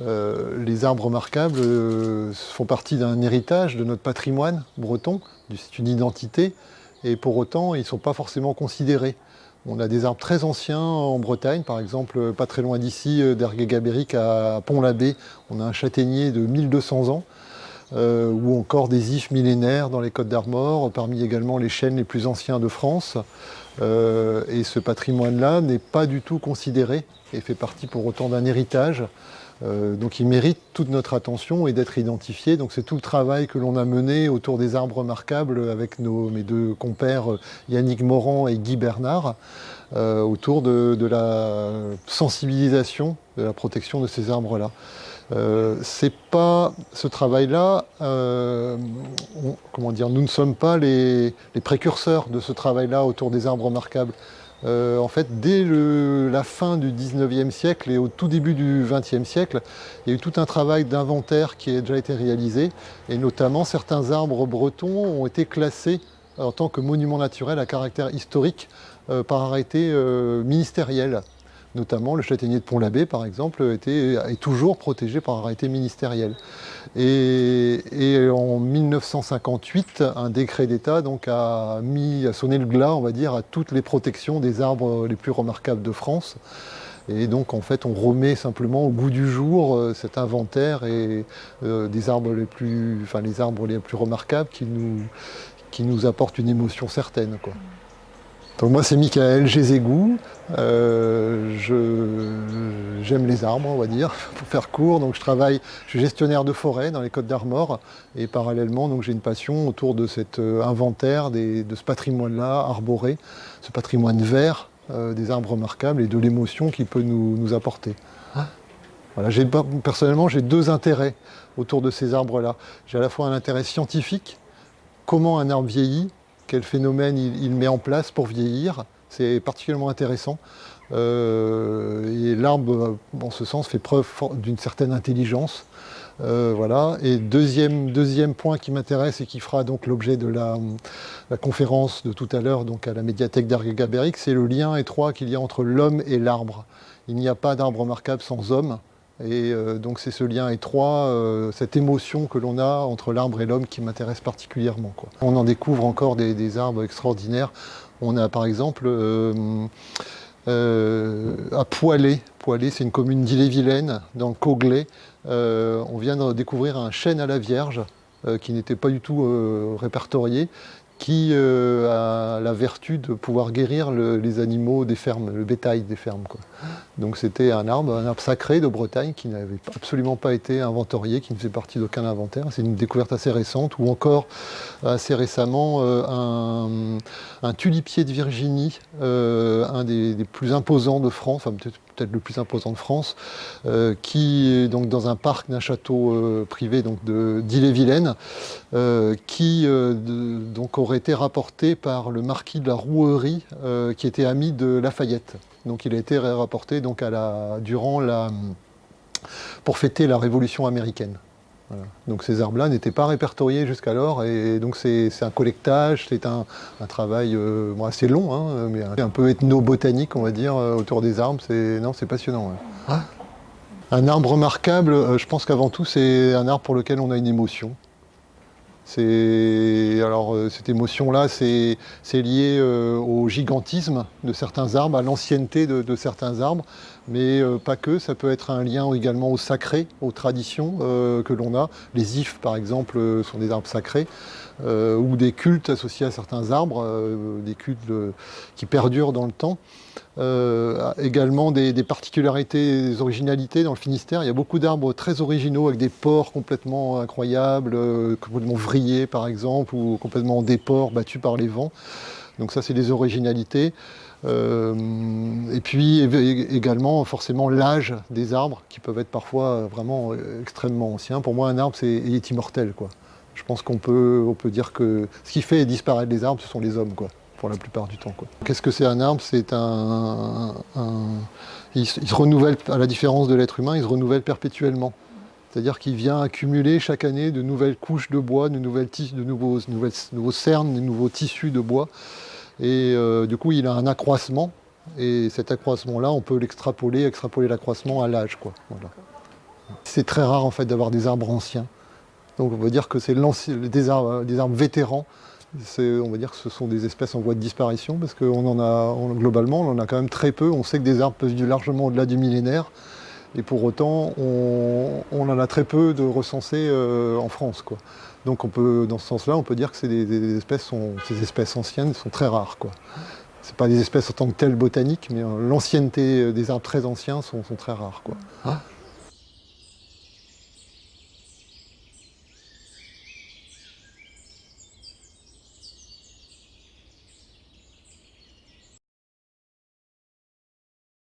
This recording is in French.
les arbres remarquables font partie d'un héritage de notre patrimoine breton, c'est une identité, et pour autant, ils ne sont pas forcément considérés. On a des arbres très anciens en Bretagne, par exemple, pas très loin d'ici, d'Ergué-Gabéric à Pont-l'Abbé, on a un châtaignier de 1200 ans, euh, ou encore des ifs millénaires dans les Côtes d'Armor, parmi également les chênes les plus anciens de France. Euh, et ce patrimoine-là n'est pas du tout considéré et fait partie pour autant d'un héritage. Euh, donc il mérite toute notre attention et d'être identifié. C'est tout le travail que l'on a mené autour des arbres remarquables avec mes deux compères Yannick Morand et Guy Bernard, euh, autour de, la sensibilisation de la protection de ces arbres-là. Euh, c'est pas ce travail-là, comment dire, nous ne sommes pas les précurseurs de ce travail-là autour des arbres remarquables. Euh, en fait, dès la fin du 19e siècle et au tout début du 20e siècle, il y a eu tout un travail d'inventaire qui a déjà été réalisé, et notamment certains arbres bretons ont été classés en tant que monuments naturels à caractère historique euh, par arrêté euh, ministériel. Notamment le châtaignier de Pont-l'Abbé, par exemple, est toujours protégé par arrêté ministériel. Et, en 1958, un décret d'État a, mis, a sonné le glas, on va dire, à toutes les protections des arbres les plus remarquables de France. Et donc, en fait, on remet simplement au goût du jour euh, cet inventaire et euh, des arbres les plus, enfin, les arbres les plus remarquables qui nous, apportent une émotion certaine. Donc moi c'est Michael Gézégou, euh, j'aime les arbres on va dire, pour faire court, donc je travaille, je suis gestionnaire de forêt dans les Côtes d'Armor et parallèlement j'ai une passion autour de cet euh, inventaire, de ce patrimoine-là arboré, ce patrimoine vert euh, des arbres remarquables et de l'émotion qu'il peut nous, apporter. Ah. Voilà, personnellement j'ai deux intérêts autour de ces arbres-là. J'ai à la fois un intérêt scientifique, comment un arbre vieillit, quel phénomène il, met en place pour vieillir. C'est particulièrement intéressant. Euh, et l'arbre, en ce sens, fait preuve d'une certaine intelligence. Euh, voilà. Et deuxième, deuxième point qui m'intéresse et qui fera donc l'objet de la, conférence de tout à l'heure donc à la médiathèque d'Argagabéric, c'est le lien étroit qu'il y a entre l'homme et l'arbre. Il n'y a pas d'arbre remarquable sans homme. Et euh, donc c'est ce lien étroit, euh, cette émotion que l'on a entre l'arbre et l'homme qui m'intéresse particulièrement. On en découvre encore des, arbres extraordinaires. On a par exemple euh, à Poilé, Poilé c'est une commune d'Ille-et-Vilaine, dans Coglay, on vient de découvrir un chêne à la Vierge qui n'était pas du tout répertorié qui euh, a la vertu de pouvoir guérir les animaux des fermes, le bétail des fermes. Donc c'était un arbre, un arbre sacré de Bretagne qui n'avait absolument pas été inventorié, qui ne faisait partie d'aucun inventaire. C'est une découverte assez récente, ou encore assez récemment euh, un, tulipier de Virginie, euh, un des, plus imposants de France, le plus imposant de France, euh, qui est donc dans un parc d'un château euh, privé d'Ille-et-Vilaine, euh, qui donc aurait été rapporté par le marquis de la Rouerie, qui était ami de Lafayette. Donc il a été rapporté donc à la, durant la, pour fêter la Révolution américaine. Donc ces arbres-là n'étaient pas répertoriés jusqu'alors et donc c'est un collectage, c'est un, travail euh, assez long, hein, mais un, peu ethnobotanique on va dire euh, autour des arbres. Non, c'est passionnant. Ah. Un arbre remarquable, euh, je pense qu'avant tout c'est un arbre pour lequel on a une émotion. Alors cette émotion-là, c'est lié au gigantisme de certains arbres, à l'ancienneté de, certains arbres mais euh, pas que, ça peut être un lien également au sacré, aux traditions euh, que l'on a. Les ifs, par exemple, euh, sont des arbres sacrés, ou des cultes associés à certains arbres, des cultes qui perdurent dans le temps. Également des, particularités, des originalités dans le Finistère. Il y a beaucoup d'arbres très originaux avec des ports complètement incroyables, complètement vrillés par exemple, ou complètement en déport, battus par les vents. Donc ça, c'est des originalités. Euh, et puis également forcément l'âge des arbres qui peuvent être parfois vraiment extrêmement anciens. Pour moi un arbre c'est est immortel quoi. Je pense qu'on peut, on peut dire que ce qui fait disparaître les arbres ce sont les hommes quoi, pour la plupart du temps. Qu'est-ce que c'est un arbre? C'est un, il, se renouvelle, à la différence de l'être humain, il se renouvelle perpétuellement. C'est-à-dire qu'il vient accumuler chaque année de nouvelles couches de bois, de, nouvelles de nouveaux, nouveaux cernes, de nouveaux tissus de bois. Et euh, du coup, il a un accroissement. Et cet accroissement-là, on peut l'extrapoler, extrapoler l'accroissement à l'âge. C'est très rare en fait d'avoir des arbres anciens. Donc on va dire que c'est des arbres vétérans. On va dire que ce sont des espèces en voie de disparition parce qu'on en a, globalement, on en a quand même très peu. On sait que des arbres peuvent vivre largement au-delà du millénaire. Et pour autant, on, en a très peu de recensés euh, en France. Donc dans ce sens-là, on peut dire que ces espèces, ces espèces anciennes sont très rares. Ce ne pas des espèces en tant que telles botaniques, mais euh, l'ancienneté des arbres très anciens sont, très rares. Ah.